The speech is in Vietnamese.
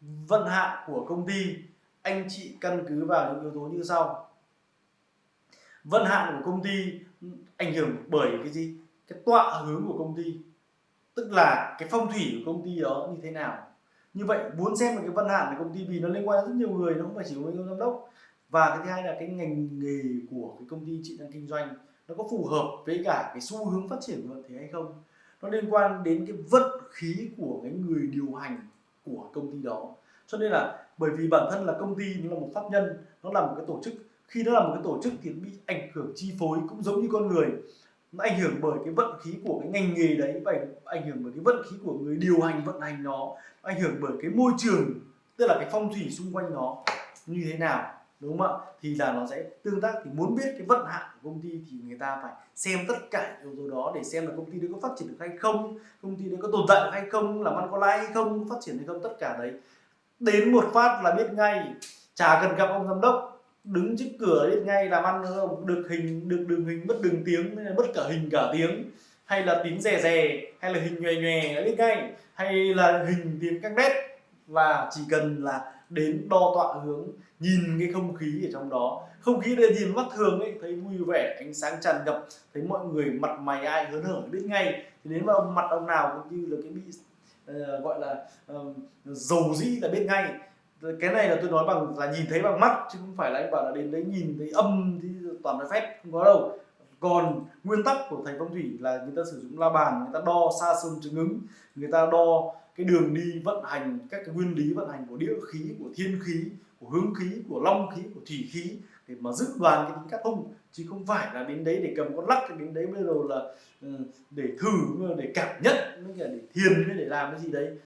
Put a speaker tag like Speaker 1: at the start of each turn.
Speaker 1: vận hạn của công ty, anh chị căn cứ vào những yếu tố như sau. Vận hạn của công ty ảnh hưởng bởi cái gì? Cái tọa hướng của công ty, tức là cái phong thủy của công ty đó như thế nào. Như vậy, muốn xem được cái vận hạn của công ty vì nó liên quan đến rất nhiều người, nó không phải chỉ có giám đốc. Và cái thứ hai là cái ngành nghề của cái công ty chị đang kinh doanh, nó có phù hợp với cả cái xu hướng phát triển của vận thế hay không? Nó liên quan đến cái vận khí của cái người điều hành của công ty đó. Cho nên là bởi vì bản thân là công ty, nó là một pháp nhân, nó là một cái tổ chức, khi nó là một cái tổ chức thì bị ảnh hưởng chi phối cũng giống như con người. Nó ảnh hưởng bởi cái vận khí của cái ngành nghề đấy, và ảnh hưởng bởi cái vận khí của người điều hành vận hành nó, ảnh hưởng bởi cái môi trường, tức là cái phong thủy xung quanh nó như thế nào đúng không ạ? Thì là nó sẽ tương tác, thì muốn biết cái vận hạn của công ty thì người ta phải xem tất cả yếu tố đó để xem là công ty đấy có phát triển được hay không, công ty đấy có tồn tại được hay không làm ăn có lãi hay không, phát triển hay không, tất cả đấy. Đến một phát là biết ngay, chả cần gặp ông giám đốc, đứng trước cửa biết ngay làm ăn được hình, được đường hình mất đường tiếng mất cả hình cả tiếng, hay là tiếng rè rè, hay là hình nhòe nhòe biết ngay, hay là hình tiếng các nét. Và chỉ cần là đến đo tọa hướng nhìn cái không khí ở trong đó. Không khí để nhìn mắt thường ấy thấy vui vẻ ánh sáng tràn ngập thấy mọi người mặt mày ai hớn hở biết ngay. Thì đến mà ông mặt ông nào cũng như là cái bị uh, gọi là uh, dầu dĩ là biết ngay. Cái này là tôi nói bằng là nhìn thấy bằng mắt chứ không phải là anh bảo là đến đấy nhìn thấy âm thì toàn là phép không có đâu còn nguyên tắc của thầy phong thủy là người ta sử dụng la bàn, người ta đo xa sơn chứng ứng, người ta đo cái đường đi vận hành, các cái nguyên lý vận hành của địa khí, của thiên khí, của hướng khí, của long khí, của thủy khí để mà dự đoán cái tính cát hung. Chứ không phải là đến đấy để cầm con lắc, đến đấy bây giờ là ừ, để thử, để cảm nhận để thiền để làm cái gì đấy.